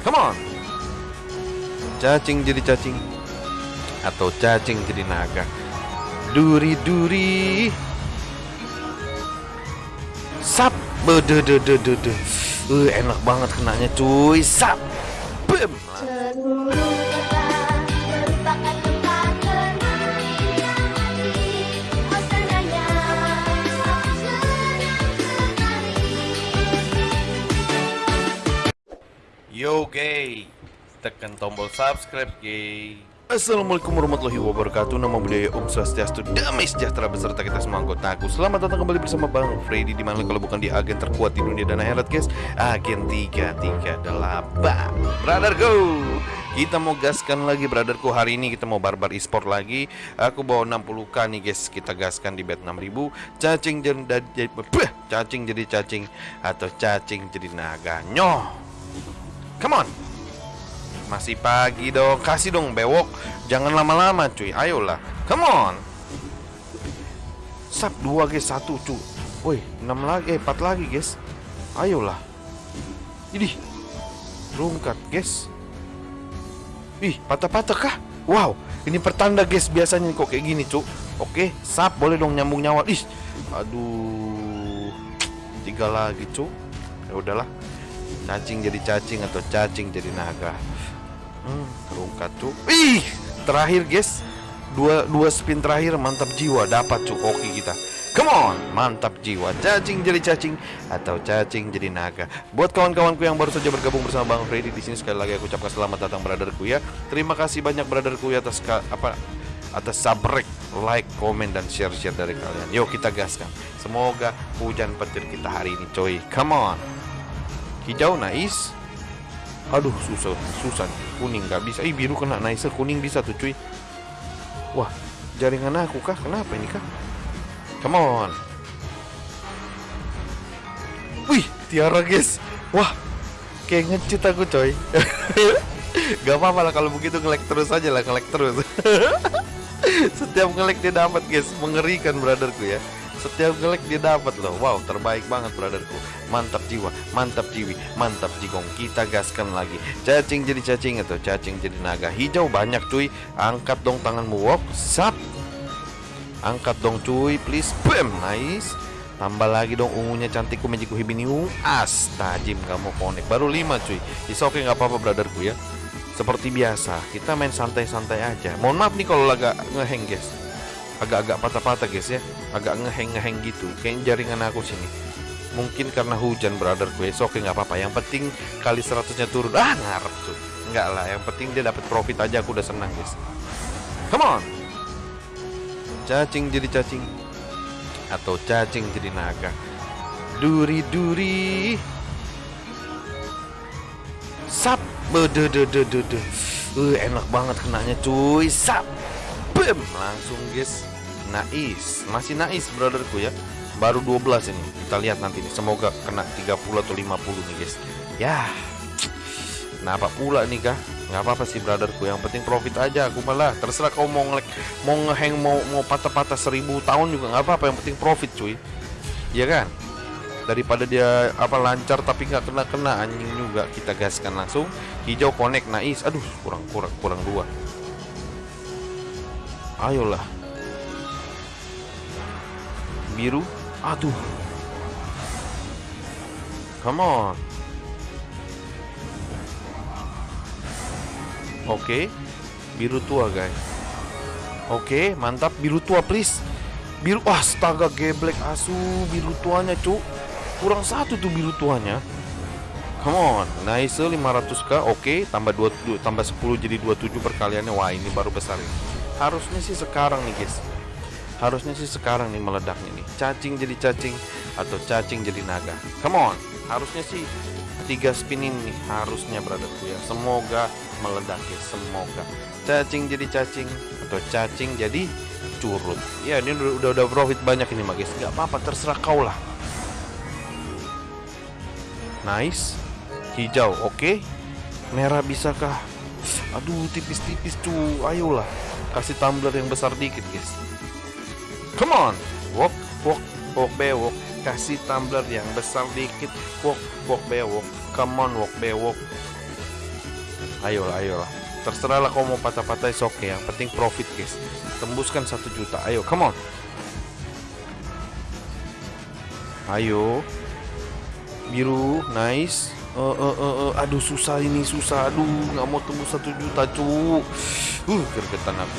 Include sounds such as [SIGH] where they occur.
Come on. Cacing jadi cacing atau cacing jadi naga. Duri-duri. Sap. Bede de de de de. Uh, enak banget kenanya cuy. Sap. Bem. Yo gay, tekan tombol subscribe gay. Assalamualaikum warahmatullahi wabarakatuh. Nama budaya Om Swastiastu. Damai sejahtera beserta kita semua anggotaku Selamat datang kembali bersama Bang Freddy Di mana kalau bukan di agen terkuat di dunia dan akhirat guys Agen 338 Brother go! Kita mau gaskan lagi brotherku Hari ini kita mau barbar e-sport lagi. Aku bawa 60k nih guys. Kita gaskan di bet 6000 Cacing jadi Cacing jadi cacing Atau cacing jadi naga. Nyoh Come on masih pagi dong, kasih dong bewok. Jangan lama-lama cuy, ayolah. Come on. Sap dua guys, satu cuy. Woi, enam lagi, eh, empat lagi guys. Ayolah. Ini rungkat guys. Ih, patah-patah kah? Wow, ini pertanda guys biasanya kok kayak gini cuy. Oke, sap boleh dong nyambung nyawa. Ih, aduh, tiga lagi cuy. Ya udahlah, cacing jadi cacing atau cacing jadi naga. Hmm, terungkat tuh. Ih, terakhir guys. Dua dua spin terakhir mantap jiwa dapat cu oke kita. Come on, mantap jiwa. Cacing jadi cacing atau cacing jadi naga. Buat kawan-kawanku yang baru saja bergabung bersama Bang Freddy di sini sekali lagi aku ucapkan selamat datang brotherku ya. Terima kasih banyak brotherku ya atas apa atas sabrek, like, komen dan share-share dari kalian. Yuk kita gaskan. Semoga hujan petir kita hari ini coy. Come on. Hijau nice. Aduh susah susah kuning nggak bisa. Ih biru kena nice kuning bisa tuh cuy. Wah jaringan aku kah? Kenapa ini kah? Come on. Wih tiara guys. Wah kayak ngecit aku coy. [LAUGHS] Gak apa-apa lah kalau begitu ngelek terus aja lah ngelek terus. [LAUGHS] Setiap ngelek dia dapat guys, mengerikan brotherku ya. Setiap ngelek dia dapat loh. Wow, terbaik banget brotherku. Mantap jiwa, mantap jiwi, mantap jigong. Kita gaskan lagi. Cacing jadi cacing atau cacing jadi naga. Hijau banyak cuy. Angkat dong tanganmu. Wok, sap. Angkat dong cuy, please. Bam, nice. Tambah lagi dong ungunya cantikku mejiku hibiniu. As, tajim kamu konek. Baru 5 cuy. Is oke okay, nggak apa-apa brotherku ya. Seperti biasa, kita main santai-santai aja. Mohon maaf nih kalau agak ngeheng guys agak-agak patah-patah guys ya. Agak ngeheng-ngeheng gitu. Kayak jaringan aku sini. Mungkin karena hujan brother. Gue so, oke nggak apa-apa. Yang penting kali seratusnya turun. Ah ngarep tuh. Nggak lah. Yang penting dia dapat profit aja. Aku udah senang guys. Come on! Cacing jadi cacing. Atau cacing jadi naga. Duri-duri. Sap. Bede de de de de uh, enak banget kenanya cuy. Sap. Bam langsung guys Nais. Masih nais brotherku ya. Baru 12 ini. Kita lihat nanti nih. Semoga kena 30 atau 50 nih guys. Ya. Kenapa pula nih kah? Nggak apa-apa sih brotherku. Yang penting profit aja. Aku malah Terserah kau mau ngelek Mau ngeheng Mau mau patah-patah seribu tahun juga nggak apa-apa. Yang penting profit cuy. Iya kan? Daripada dia apa lancar tapi nggak kena-kena anjing juga. Kita gaskan langsung. Hijau connect nais. Aduh kurang kurang kurang dua. Ayolah biru? Aduh. Come on. Oke. Okay. biru tua guys. Oke okay, mantap. Biru tua please. Biru wah astaga geblek asu. Biru tuanya cu kurang satu tuh biru tuanya. Come on, nice 500k, oke, okay. tambah 2, tambah 10 jadi 27 perkaliannya. Wah, ini baru besar ini. Harusnya sih sekarang nih, guys harusnya sih sekarang nih meledaknya nih. Cacing jadi cacing atau cacing jadi naga. Come on. Harusnya sih tiga spin ini harusnya brotherku ya semoga meledak ya semoga. Cacing jadi cacing atau cacing jadi curut. Ya ini udah udah, profit banyak ini magis nggak apa-apa terserah kau lah. Nice. Hijau oke. Okay. merah bisakah? Aduh tipis-tipis cu. Ayolah. Kasih tumbler yang besar dikit guys Come on, walk, walk, walk bewok. Kasih tumbler yang besar dikit. Walk, walk bewok. Come on, walk bewok. Ayolah, ayolah. Terserah lah kau mau patah-patah oke. Yang penting profit guys. Tembuskan satu juta. Ayo, come on. Ayo. Biru, nice. Eh, eh, eh, eh. aduh susah ini susah. Aduh, nggak mau tembus satu juta cu. Uh, gergetan aku.